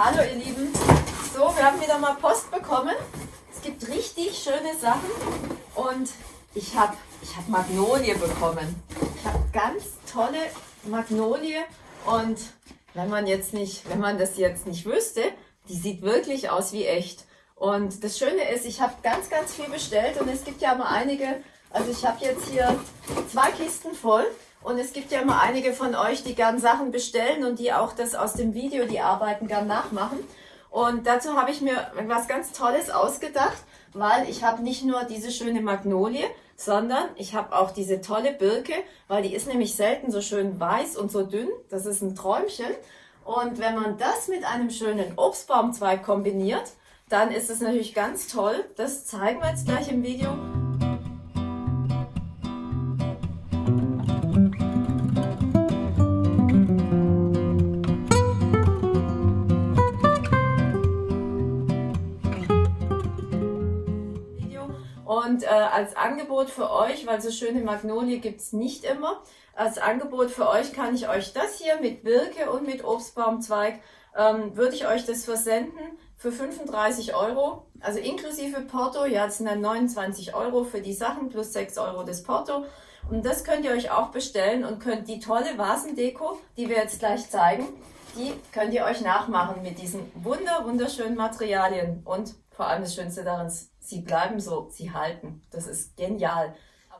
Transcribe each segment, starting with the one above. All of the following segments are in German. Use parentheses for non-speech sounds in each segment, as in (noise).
Hallo ihr Lieben. So, wir haben wieder mal Post bekommen. Es gibt richtig schöne Sachen und ich habe ich hab Magnolie bekommen. Ich habe ganz tolle Magnolie und wenn man jetzt nicht, wenn man das jetzt nicht wüsste, die sieht wirklich aus wie echt. Und das Schöne ist, ich habe ganz, ganz viel bestellt und es gibt ja mal einige, also ich habe jetzt hier zwei Kisten voll und es gibt ja mal einige von euch, die gern Sachen bestellen und die auch das aus dem Video, die Arbeiten gern nachmachen. Und dazu habe ich mir was ganz Tolles ausgedacht, weil ich habe nicht nur diese schöne Magnolie, sondern ich habe auch diese tolle Birke, weil die ist nämlich selten so schön weiß und so dünn. Das ist ein Träumchen. Und wenn man das mit einem schönen Obstbaumzweig kombiniert, dann ist es natürlich ganz toll. Das zeigen wir jetzt gleich im Video. Und äh, als Angebot für euch, weil so schöne Magnolie gibt es nicht immer, als Angebot für euch kann ich euch das hier mit Birke und mit Obstbaumzweig, ähm, würde ich euch das versenden für 35 Euro, also inklusive Porto, ja, das sind dann 29 Euro für die Sachen plus 6 Euro das Porto. Und das könnt ihr euch auch bestellen und könnt die tolle Vasendeko, die wir jetzt gleich zeigen, die könnt ihr euch nachmachen mit diesen wunder, wunderschönen Materialien. Und vor allem das Schönste daran, sie bleiben so, sie halten. Das ist genial.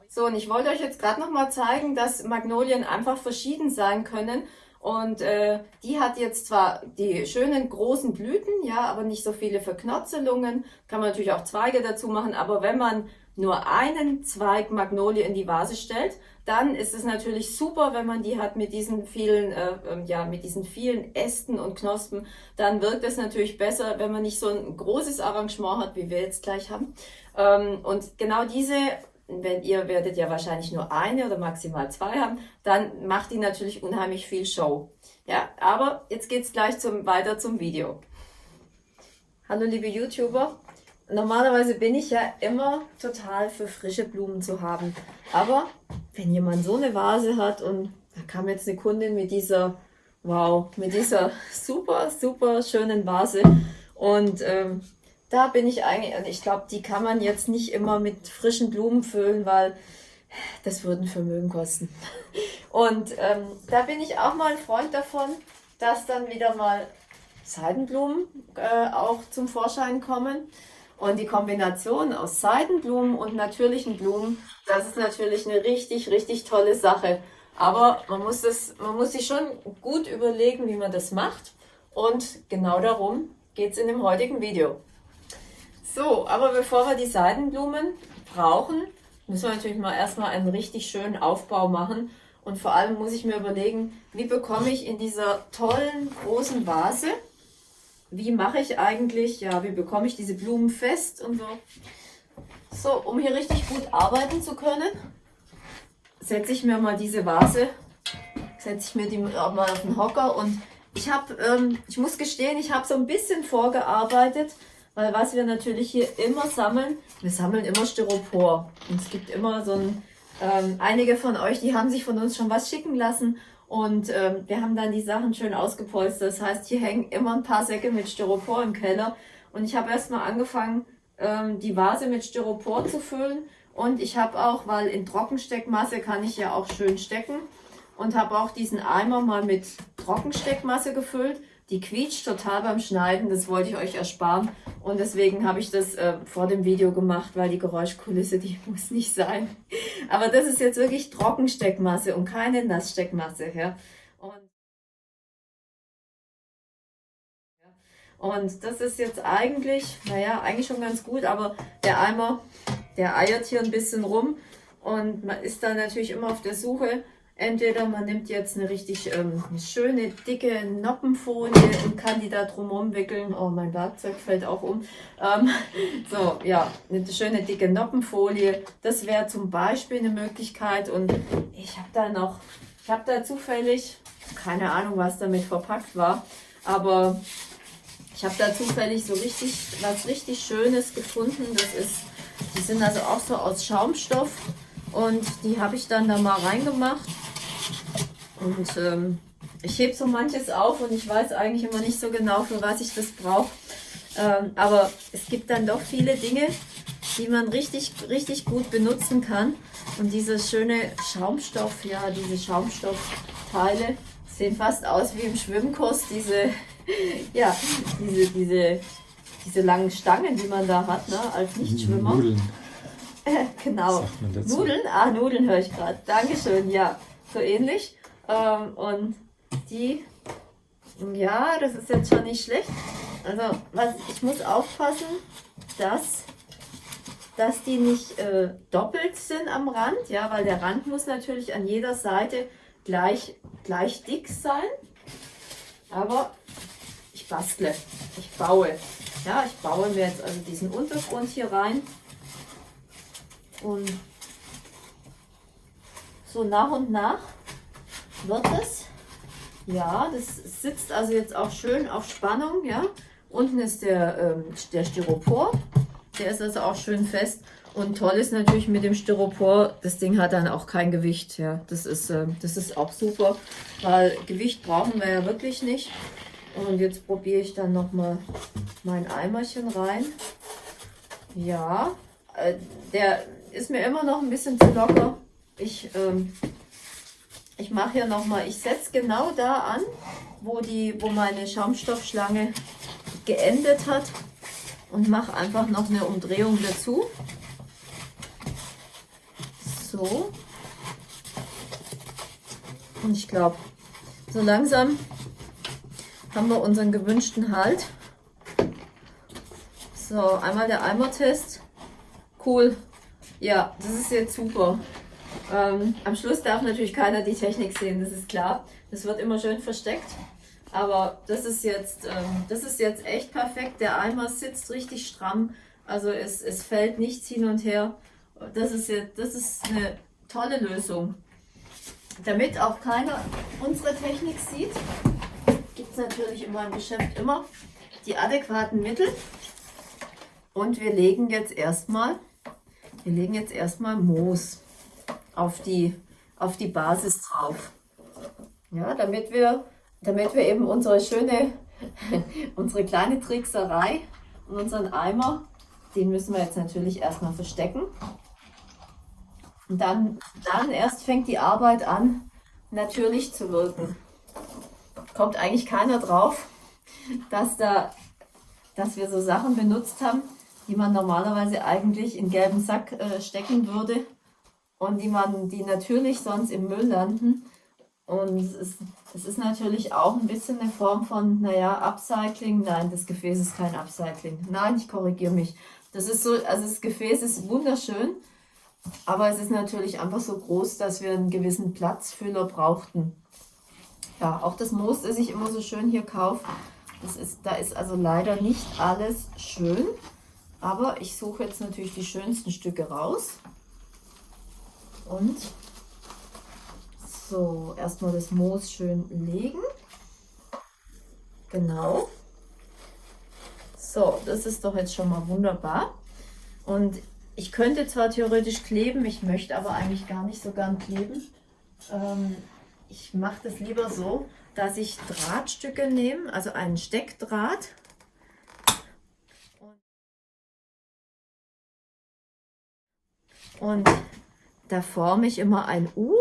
So, und ich wollte euch jetzt gerade noch mal zeigen, dass Magnolien einfach verschieden sein können und äh, die hat jetzt zwar die schönen großen Blüten, ja, aber nicht so viele Verknotzelungen. Kann man natürlich auch Zweige dazu machen, aber wenn man nur einen Zweig Magnolie in die Vase stellt, dann ist es natürlich super, wenn man die hat mit diesen vielen, äh, ähm, ja, mit diesen vielen Ästen und Knospen. Dann wirkt es natürlich besser, wenn man nicht so ein großes Arrangement hat, wie wir jetzt gleich haben. Ähm, und genau diese wenn ihr werdet ja wahrscheinlich nur eine oder maximal zwei haben, dann macht die natürlich unheimlich viel Show. Ja, aber jetzt geht's gleich zum, weiter zum Video. Hallo liebe YouTuber. Normalerweise bin ich ja immer total für frische Blumen zu haben. Aber wenn jemand so eine Vase hat und da kam jetzt eine Kundin mit dieser, wow, mit dieser (laughs) super, super schönen Vase und ähm, da bin ich eigentlich, und ich glaube, die kann man jetzt nicht immer mit frischen Blumen füllen, weil das würden Vermögen kosten. (laughs) Und ähm, da bin ich auch mal ein Freund davon, dass dann wieder mal Seidenblumen äh, auch zum Vorschein kommen. Und die Kombination aus Seidenblumen und natürlichen Blumen, das ist natürlich eine richtig, richtig tolle Sache. Aber man muss, das, man muss sich schon gut überlegen, wie man das macht. Und genau darum geht es in dem heutigen Video. So, aber bevor wir die Seidenblumen brauchen, müssen wir natürlich mal erstmal einen richtig schönen Aufbau machen. Und vor allem muss ich mir überlegen, wie bekomme ich in dieser tollen großen Vase, wie mache ich eigentlich, ja, wie bekomme ich diese Blumen fest und so. So, um hier richtig gut arbeiten zu können, setze ich mir mal diese Vase, setze ich mir die mal auf den Hocker und ich habe, ähm, ich muss gestehen, ich habe so ein bisschen vorgearbeitet, weil was wir natürlich hier immer sammeln, wir sammeln immer Styropor. Und es gibt immer so ein, ähm, einige von euch, die haben sich von uns schon was schicken lassen. Und ähm, wir haben dann die Sachen schön ausgepolstert. Das heißt, hier hängen immer ein paar Säcke mit Styropor im Keller. Und ich habe erstmal angefangen, ähm, die Vase mit Styropor zu füllen. Und ich habe auch, weil in Trockensteckmasse kann ich ja auch schön stecken. Und habe auch diesen Eimer mal mit Trockensteckmasse gefüllt. Die quietscht total beim Schneiden, das wollte ich euch ersparen. Und deswegen habe ich das äh, vor dem Video gemacht, weil die Geräuschkulisse, die (laughs) muss nicht sein. Aber das ist jetzt wirklich Trockensteckmasse und keine Nasssteckmasse. Ja? Und, und das ist jetzt eigentlich, naja, eigentlich schon ganz gut, aber der Eimer, der eiert hier ein bisschen rum. Und man ist dann natürlich immer auf der Suche, Entweder man nimmt jetzt eine richtig ähm, schöne, dicke Noppenfolie und kann die da drumherum wickeln. Oh, mein Werkzeug fällt auch um. Ähm, (laughs) so, ja, eine schöne, dicke Noppenfolie. Das wäre zum Beispiel eine Möglichkeit. Und ich habe da noch, ich habe da zufällig, keine Ahnung, was damit verpackt war, aber ich habe da zufällig so richtig, was richtig Schönes gefunden. Das ist, die sind also auch so aus Schaumstoff. Und die habe ich dann da mal reingemacht. Und ähm, ich hebe so manches auf und ich weiß eigentlich immer nicht so genau, für was ich das brauche. Ähm, aber es gibt dann doch viele Dinge, die man richtig, richtig gut benutzen kann. Und diese schöne Schaumstoff, ja, diese Schaumstoffteile sehen fast aus wie im Schwimmkurs, diese, (laughs) ja, diese, diese, diese langen Stangen, die man da hat, ne, als Nichtschwimmer. Nudeln. (laughs) Genau. Nudeln? Ah, Nudeln höre ich gerade. Dankeschön, ja. So ähnlich. Ähm, und die, ja, das ist jetzt schon nicht schlecht. Also, was, ich muss aufpassen, dass, dass die nicht äh, doppelt sind am Rand, ja, weil der Rand muss natürlich an jeder Seite gleich, gleich dick sein. Aber ich bastle, ich baue. Ja, ich baue mir jetzt also diesen Untergrund hier rein. Und so nach und nach wird es. Ja, das sitzt also jetzt auch schön auf Spannung, ja. Unten ist der, ähm, der Styropor, der ist also auch schön fest. Und toll ist natürlich mit dem Styropor, das Ding hat dann auch kein Gewicht. Ja, das ist, äh, das ist auch super, weil Gewicht brauchen wir ja wirklich nicht. Und jetzt probiere ich dann nochmal mein Eimerchen rein. Ja, äh, der ist mir immer noch ein bisschen zu locker. Ich ähm, ich mache hier nochmal, ich setze genau da an, wo, die, wo meine Schaumstoffschlange geendet hat und mache einfach noch eine Umdrehung dazu. So. Und ich glaube, so langsam haben wir unseren gewünschten Halt. So, einmal der Eimertest. Cool. Ja, das ist jetzt super. Ähm, am Schluss darf natürlich keiner die Technik sehen, das ist klar. Das wird immer schön versteckt. Aber das ist jetzt, ähm, das ist jetzt echt perfekt. Der Eimer sitzt richtig stramm. Also es, es fällt nichts hin und her. Das ist, jetzt, das ist eine tolle Lösung. Damit auch keiner unsere Technik sieht, gibt es natürlich in meinem Geschäft immer die adäquaten Mittel. Und wir legen jetzt erstmal, wir legen jetzt erstmal Moos auf die, auf die Basis drauf. Ja, damit wir, damit wir eben unsere schöne, (laughs) unsere kleine Trickserei und unseren Eimer, den müssen wir jetzt natürlich erstmal verstecken. Und dann, dann erst fängt die Arbeit an, natürlich zu wirken. Kommt eigentlich keiner drauf, dass, da, dass wir so Sachen benutzt haben, die man normalerweise eigentlich in gelben Sack äh, stecken würde und die man, die natürlich sonst im Müll landen. Und es ist, es ist natürlich auch ein bisschen eine Form von, naja, Upcycling. Nein, das Gefäß ist kein Upcycling. Nein, ich korrigiere mich. Das ist so, also das Gefäß ist wunderschön, aber es ist natürlich einfach so groß, dass wir einen gewissen Platzfüller brauchten. Ja, auch das Moos, das ich immer so schön hier kaufe, das ist, da ist also leider nicht alles schön. Aber ich suche jetzt natürlich die schönsten Stücke raus. Und so, erstmal das Moos schön legen. Genau. So, das ist doch jetzt schon mal wunderbar. Und ich könnte zwar theoretisch kleben, ich möchte aber eigentlich gar nicht so gern kleben. Ähm, ich mache das lieber so, dass ich Drahtstücke nehme, also einen Steckdraht. Und da forme ich immer ein U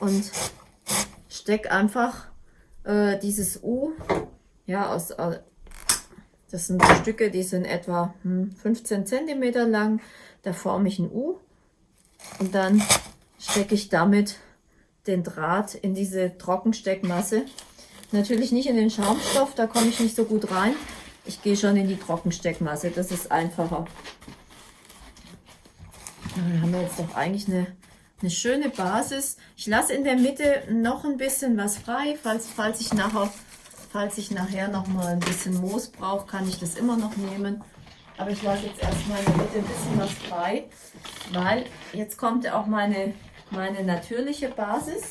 und stecke einfach äh, dieses U, ja, aus, das sind Stücke, die sind etwa hm, 15 cm lang, da forme ich ein U und dann stecke ich damit den Draht in diese Trockensteckmasse. Natürlich nicht in den Schaumstoff, da komme ich nicht so gut rein. Ich gehe schon in die Trockensteckmasse, das ist einfacher. Dann haben wir jetzt doch eigentlich eine, eine schöne Basis. Ich lasse in der Mitte noch ein bisschen was frei, falls, falls ich nachher Falls ich nachher noch mal ein bisschen Moos brauche, kann ich das immer noch nehmen. Aber ich lasse jetzt erstmal in der Mitte ein bisschen was frei, weil jetzt kommt auch meine, meine natürliche Basis.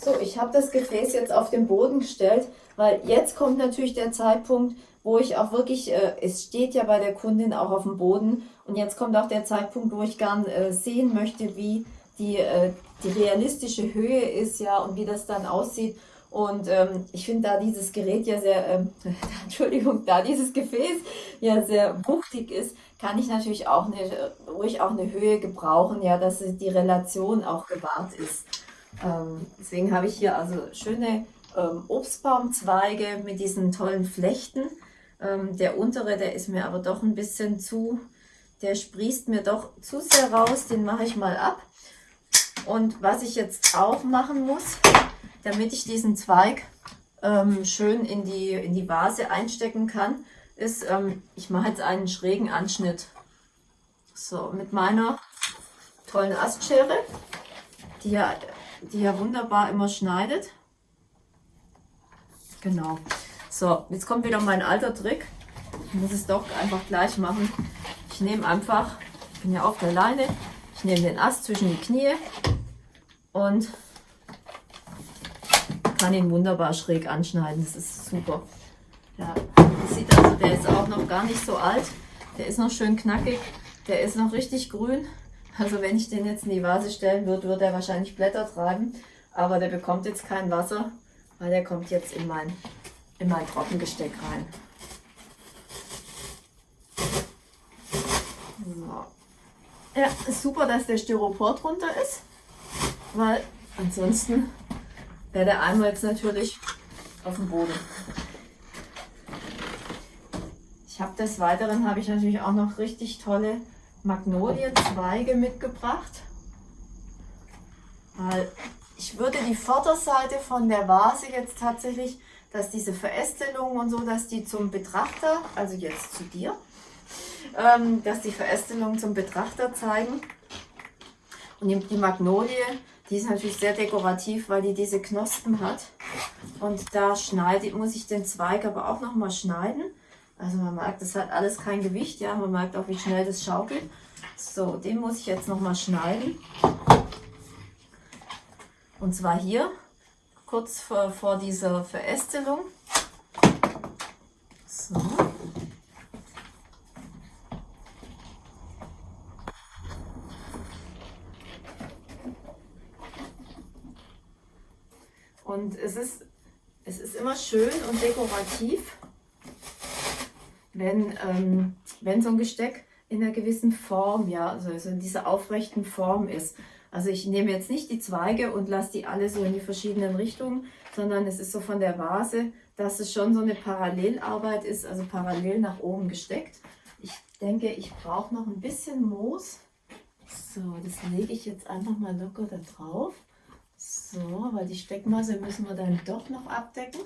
So, ich habe das Gefäß jetzt auf den Boden gestellt, weil jetzt kommt natürlich der Zeitpunkt, wo ich auch wirklich, äh, es steht ja bei der Kundin auch auf dem Boden und jetzt kommt auch der Zeitpunkt, wo ich gern äh, sehen möchte, wie die, äh, die realistische Höhe ist, ja, und wie das dann aussieht. Und ähm, ich finde da dieses Gerät ja sehr, ähm, (laughs) Entschuldigung, da dieses Gefäß ja sehr wuchtig ist, kann ich natürlich auch eine, ruhig auch eine Höhe gebrauchen, ja, dass die Relation auch gewahrt ist. Ähm, deswegen habe ich hier also schöne ähm, Obstbaumzweige mit diesen tollen Flechten. Ähm, der untere, der ist mir aber doch ein bisschen zu, der sprießt mir doch zu sehr raus, den mache ich mal ab. Und was ich jetzt auch machen muss, damit ich diesen Zweig ähm, schön in die, in die Vase einstecken kann, ist, ähm, ich mache jetzt einen schrägen Anschnitt. So, mit meiner tollen Astschere, die ja, die ja wunderbar immer schneidet. Genau. So, jetzt kommt wieder mein alter Trick. Ich muss es doch einfach gleich machen. Ich nehme einfach, ich bin ja auf der Leine, ich nehme den Ast zwischen die Knie und kann ihn wunderbar schräg anschneiden. Das ist super. Ja, sieht also, der ist auch noch gar nicht so alt. Der ist noch schön knackig. Der ist noch richtig grün. Also wenn ich den jetzt in die Vase stellen würde, würde er wahrscheinlich Blätter treiben. Aber der bekommt jetzt kein Wasser, weil der kommt jetzt in mein, in mein Trockengesteck rein. So. Ja, super, dass der Styropor drunter ist, weil ansonsten wäre der Eimer jetzt natürlich auf dem Boden. Ich habe des Weiteren habe ich natürlich auch noch richtig tolle Magnolienzweige mitgebracht. Weil ich würde die Vorderseite von der Vase jetzt tatsächlich, dass diese Verästelung und so, dass die zum Betrachter, also jetzt zu dir, ähm, dass die Verästelung zum Betrachter zeigen. Und die Magnolie, die ist natürlich sehr dekorativ, weil die diese Knospen hat. Und da schneide, muss ich den Zweig aber auch nochmal schneiden. Also man merkt, das hat alles kein Gewicht, ja, man merkt auch, wie schnell das schaukelt. So, den muss ich jetzt nochmal schneiden. Und zwar hier, kurz vor, vor dieser Verästelung. So. Und es ist, es ist immer schön und dekorativ, wenn, ähm, wenn so ein Gesteck in einer gewissen Form, ja, also, also in dieser aufrechten Form ist. Also ich nehme jetzt nicht die Zweige und lasse die alle so in die verschiedenen Richtungen, sondern es ist so von der Vase, dass es schon so eine Parallelarbeit ist, also parallel nach oben gesteckt. Ich denke, ich brauche noch ein bisschen Moos. So, das lege ich jetzt einfach mal locker da drauf. So, weil die Steckmasse müssen wir dann doch noch abdecken.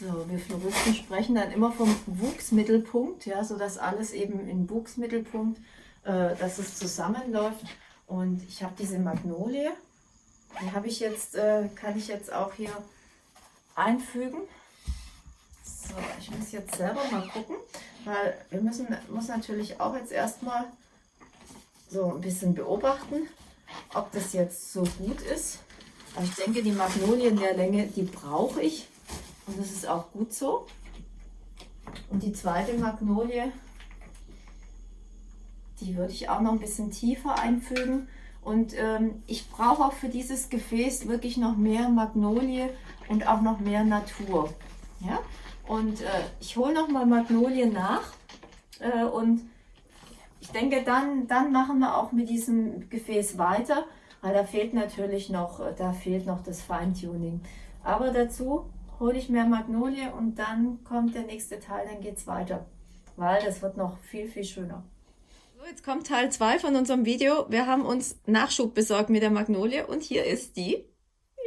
So, wir Floristen sprechen dann immer vom Wuchsmittelpunkt, ja, so dass alles eben im Wuchsmittelpunkt, äh, dass es zusammenläuft. Und ich habe diese Magnolie, die habe ich jetzt, äh, kann ich jetzt auch hier einfügen. So, ich muss jetzt selber mal gucken, weil wir müssen muss natürlich auch jetzt erstmal so ein bisschen beobachten, ob das jetzt so gut ist. Aber ich denke, die Magnolie in der Länge, die brauche ich. Und das ist auch gut so. Und die zweite Magnolie, die würde ich auch noch ein bisschen tiefer einfügen. Und ähm, ich brauche auch für dieses Gefäß wirklich noch mehr Magnolie und auch noch mehr Natur. Ja? Und äh, ich hole noch mal Magnolie nach. Äh, und ich denke, dann, dann machen wir auch mit diesem Gefäß weiter, weil da fehlt natürlich noch, äh, da fehlt noch das Feintuning. Aber dazu hole ich mehr Magnolie und dann kommt der nächste Teil, dann geht es weiter, weil das wird noch viel, viel schöner. So, jetzt kommt Teil 2 von unserem Video. Wir haben uns Nachschub besorgt mit der Magnolie und hier ist die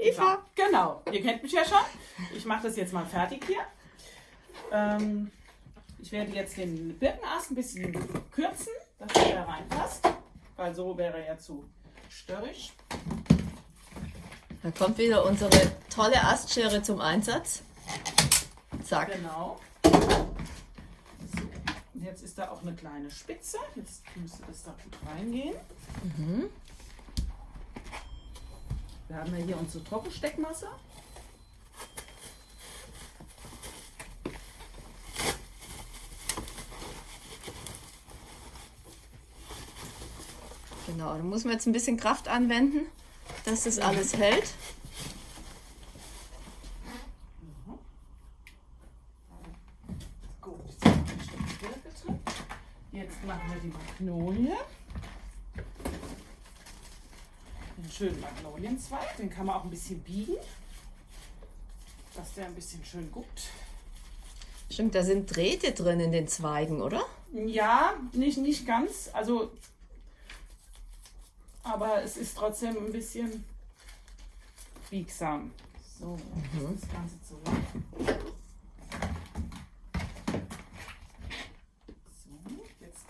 Eva. Genau, ihr kennt mich ja schon. Ich mache das jetzt mal fertig hier. Ähm, ich werde jetzt den Birkenast ein bisschen kürzen, dass er da reinpasst, weil so wäre er ja zu störrisch. Da kommt wieder unsere tolle Astschere zum Einsatz. Zack. Genau. Und jetzt ist da auch eine kleine Spitze. Jetzt müsste das da gut reingehen. Mhm. Wir haben ja hier unsere Trockensteckmasse. Genau, da muss man jetzt ein bisschen Kraft anwenden dass das alles hält. Gut, jetzt machen wir die Magnolie. Den schönen Magnolienzweig, den kann man auch ein bisschen biegen, dass der ein bisschen schön guckt. Stimmt, da sind Drähte drin in den Zweigen, oder? Ja, nicht, nicht ganz, also aber es ist trotzdem ein bisschen biegsam. So, mhm. das Ganze zurück. So, jetzt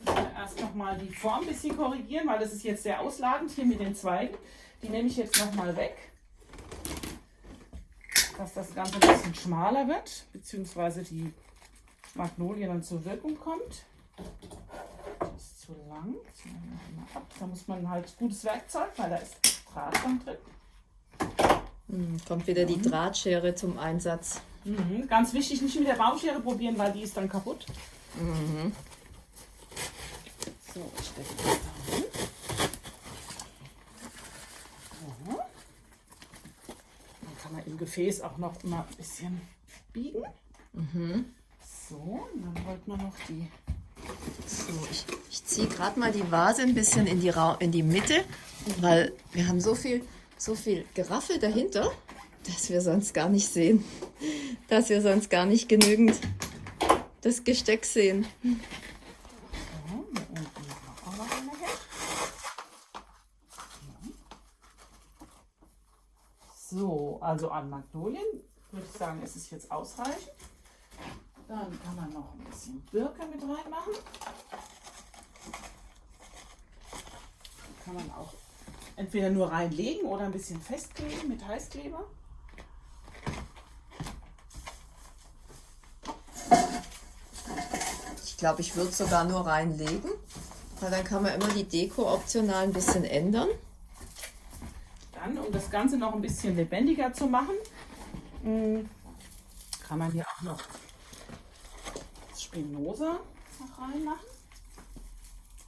müssen wir erst nochmal die Form ein bisschen korrigieren, weil das ist jetzt sehr ausladend hier mit den Zweigen. Die nehme ich jetzt nochmal weg, dass das Ganze ein bisschen schmaler wird, beziehungsweise die Magnolie dann zur Wirkung kommt zu lang. Da muss man halt gutes Werkzeug, weil da ist Draht drin. Hm, kommt wieder die Drahtschere zum Einsatz. Mhm. Ganz wichtig, nicht mit der Baumschere probieren, weil die ist dann kaputt. Mhm. So, ich stecke das da hin. So. Dann kann man im Gefäß auch noch immer ein bisschen biegen. Mhm. So, dann holt man noch die so, ich, ich ziehe gerade mal die Vase ein bisschen in die, Ra in die Mitte, weil wir haben so viel, so viel Geraffel dahinter, dass wir sonst gar nicht sehen. Dass wir sonst gar nicht genügend das Gesteck sehen. So, also an Magnolien würde ich sagen, ist es jetzt ausreichend. Dann kann man noch ein bisschen Birke mit reinmachen. Kann man auch entweder nur reinlegen oder ein bisschen festkleben mit Heißkleber. Ich glaube, ich würde sogar nur reinlegen, weil dann kann man immer die Deko optional ein bisschen ändern. Dann, um das Ganze noch ein bisschen lebendiger zu machen, hm, kann man hier auch noch Spinoza noch reinmachen.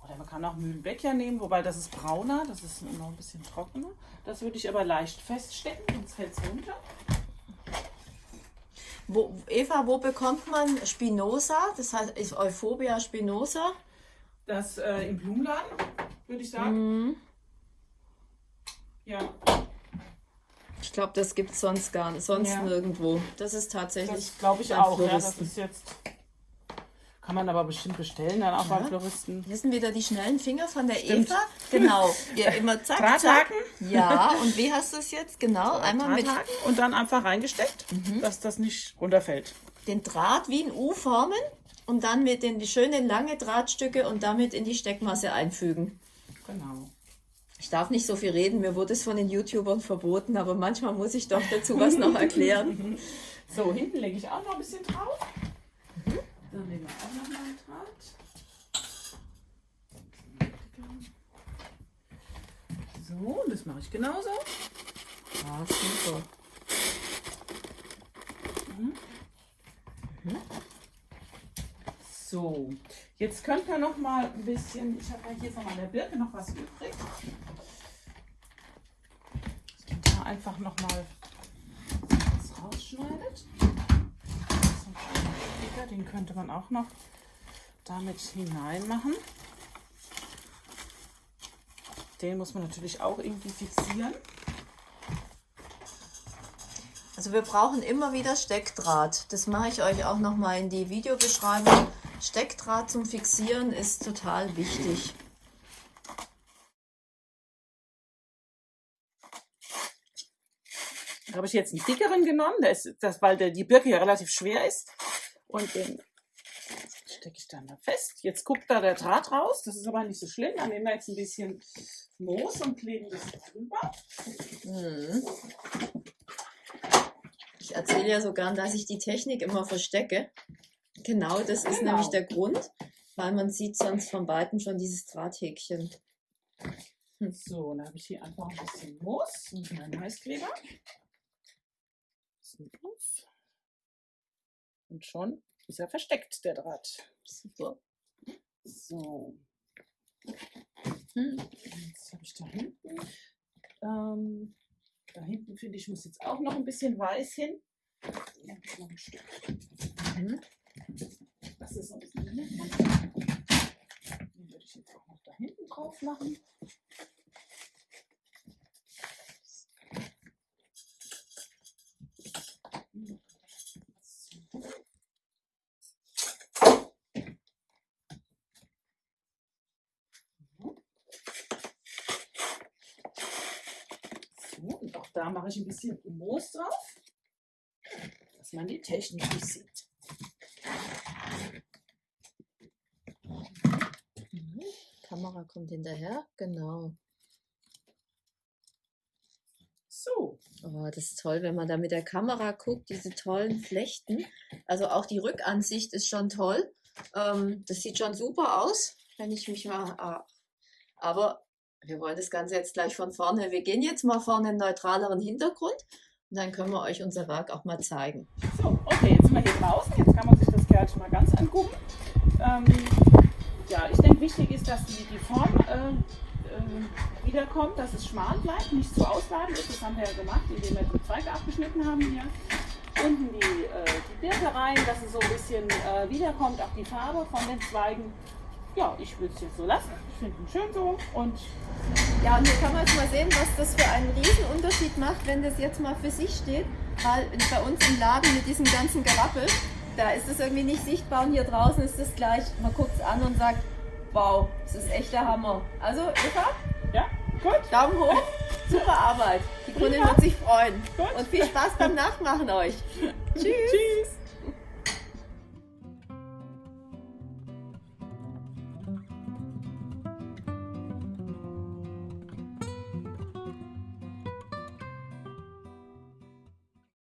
Oder man kann auch Mühlenbecher nehmen, wobei das ist brauner, das ist noch ein bisschen trockener. Das würde ich aber leicht feststecken, sonst fällt es runter. Wo, Eva, wo bekommt man Spinoza? Das heißt, ist Euphobia Spinoza? Das äh, im Blumenladen, würde ich sagen. Mhm. Ja. Ich glaube, das gibt es sonst gar nicht, sonst ja. nirgendwo. Das ist tatsächlich. Das glaube ich auch. Ja, das ist jetzt kann man aber bestimmt bestellen, dann auch ja. beim Floristen. Hier sind wieder die schnellen Finger von der Stimmt. Eva. Genau. (laughs) Ja, immer zack, Drahthaken. zack. Ja, und wie hast du es jetzt? Genau, so, einmal mit. Und dann einfach reingesteckt, mhm. dass das nicht runterfällt. Den Draht wie ein U formen und dann mit den die schönen lange Drahtstücke und damit in die Steckmasse einfügen. Genau. Ich darf nicht so viel reden, mir wurde es von den YouTubern verboten, aber manchmal muss ich doch dazu was noch (laughs) erklären. so, hinten lege ich auch noch ein bisschen drauf. Dann nehmen wir auch noch mal einen Draht. So, das mache ich genauso. Ah, super. Mhm. Mhm. So, jetzt könnt ihr noch mal ein bisschen, ich habe ja hier von meiner Birke noch was übrig. Dass man da einfach noch mal was rausschneidet den könnte man auch noch damit hinein machen. Den muss man natürlich auch irgendwie fixieren. Also wir brauchen immer wieder Steckdraht. Das mache ich euch auch noch mal in die Videobeschreibung. Steckdraht zum Fixieren ist total wichtig. Da habe ich jetzt einen dickeren genommen, das, das, weil der, die Birke ja relativ schwer ist. Und den stecke ich dann da fest. Jetzt guckt da der Draht raus. Das ist aber nicht so schlimm. Dann nehmen wir jetzt ein bisschen Moos und kleben das drüber. Mhm. Ich erzähle ja so gern, dass ich die Technik immer verstecke. Genau, das ist genau. nämlich der Grund, weil man sieht sonst von Weitem schon dieses Drahthäkchen. Hm. So, dann habe ich hier einfach ein bisschen Moos und meinen Heißkleber. Und schon ist er versteckt, der Draht. Super. So. Jetzt habe ich da hinten. Ähm, da hinten finde ich, muss jetzt auch noch ein bisschen weiß hin. Ja, noch ein Stück. Mhm. Das ist so ein bisschen Den würde ich jetzt auch noch da hinten drauf machen. So, und auch da mache ich ein bisschen Moos drauf, dass man die Technik nicht sieht. Mhm. Kamera kommt hinterher, genau. So, Oh, das ist toll, wenn man da mit der Kamera guckt, diese tollen Flechten. Also auch die Rückansicht ist schon toll. Ähm, das sieht schon super aus, wenn ich mich mal. ah. Aber wir wollen das Ganze jetzt gleich von vorne. Wir gehen jetzt mal vorne einen neutraleren Hintergrund und dann können wir euch unser Werk auch mal zeigen. so, okay, jetzt sind wir hier draußen. Jetzt kann man sich das Kerlchen mal ganz angucken. Ähm, ja, ich denke, wichtig ist, dass die, die Form äh, äh, wiederkommt, dass es schmal bleibt, nicht zu ausladend ist. Das haben wir ja gemacht, indem wir die Zweige abgeschnitten haben hier. Unten die, äh, die Birke rein, dass es so ein bisschen äh, wiederkommt, auch die Farbe von den Zweigen. Ja, ich würde es jetzt so lassen. Ich finde ihn schön so. Und Ja, und hier kann man jetzt mal sehen, was das für einen Riesenunterschied macht, wenn das jetzt mal für sich steht. Weil bei uns im Laden mit diesem ganzen Gerappel, da ist es irgendwie nicht sichtbar und hier draußen ist es gleich, man guckt es an und sagt, wow, das ist echt der Hammer. Also Eva, ja, gut. Daumen hoch, super Arbeit. Die Kundin wird sich freuen. Gut. Und viel Spaß beim Nachmachen euch. (laughs) Tschüss. Tschüss.